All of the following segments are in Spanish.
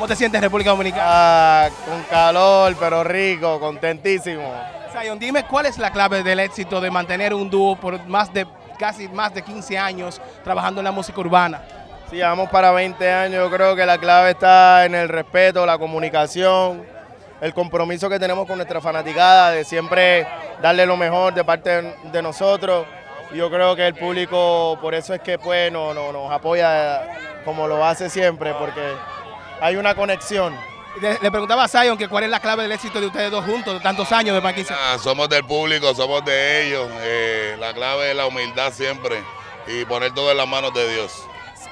¿Cómo te sientes en República Dominicana? Ah, con calor, pero rico, contentísimo. Zion, dime cuál es la clave del éxito de mantener un dúo por más de casi más de 15 años trabajando en la música urbana. Sí, vamos para 20 años, yo creo que la clave está en el respeto, la comunicación, el compromiso que tenemos con nuestra fanaticada de siempre darle lo mejor de parte de nosotros. Yo creo que el público, por eso es que pues, no, no, nos apoya como lo hace siempre, porque hay una conexión. Le, le preguntaba a Zion que cuál es la clave del éxito de ustedes dos juntos, de tantos años de 15 Ah, somos del público, somos de ellos. eh, la clave es la humildad siempre y poner todo en las manos de Dios.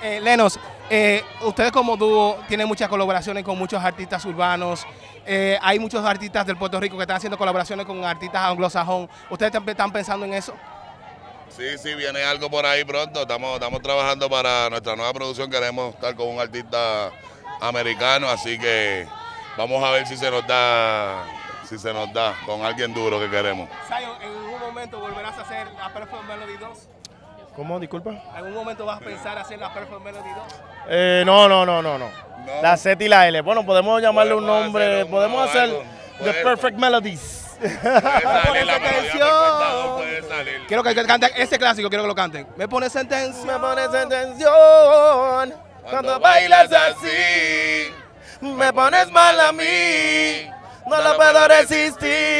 Eh, Lenos, eh, ustedes como dúo tienen muchas colaboraciones con muchos artistas urbanos. Eh, hay muchos artistas del Puerto Rico que están haciendo colaboraciones con artistas anglosajón. ¿Ustedes tam- están pensando en eso? Sí, sí, viene algo por ahí pronto. Estamos, estamos trabajando para nuestra nueva producción. Queremos estar con un artista americano, así que vamos a ver si se nos da, si se nos da con alguien duro que queremos. Zion, ¿en algún momento volverás a hacer la Perfect Melody 2? ¿Cómo? Disculpa. ¿En algún momento vas a pensar hacer la Perfect Melody 2? Eh, no, no, no, no, no. No. La Z y la L. Bueno, podemos llamarle un nombre, hacer un- podemos hacer algo. The Perfect Melodies. Puede la canción. puede salir. Quiero que canten ese clásico, quiero que lo canten. Me pones sentencia. Me pones en tensión cuando bailas así. Me pones mal a mí, no lo puedo resistir.